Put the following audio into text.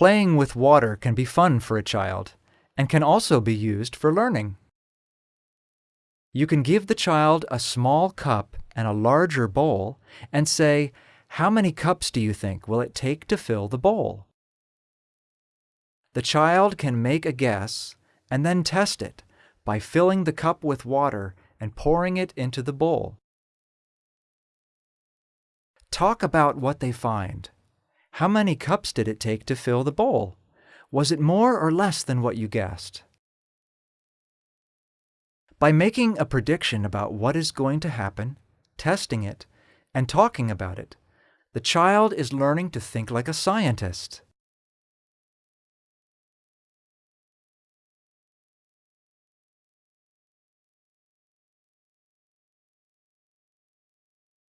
Playing with water can be fun for a child and can also be used for learning. You can give the child a small cup and a larger bowl and say, how many cups do you think will it take to fill the bowl? The child can make a guess and then test it by filling the cup with water and pouring it into the bowl. Talk about what they find. How many cups did it take to fill the bowl? Was it more or less than what you guessed? By making a prediction about what is going to happen, testing it, and talking about it, the child is learning to think like a scientist.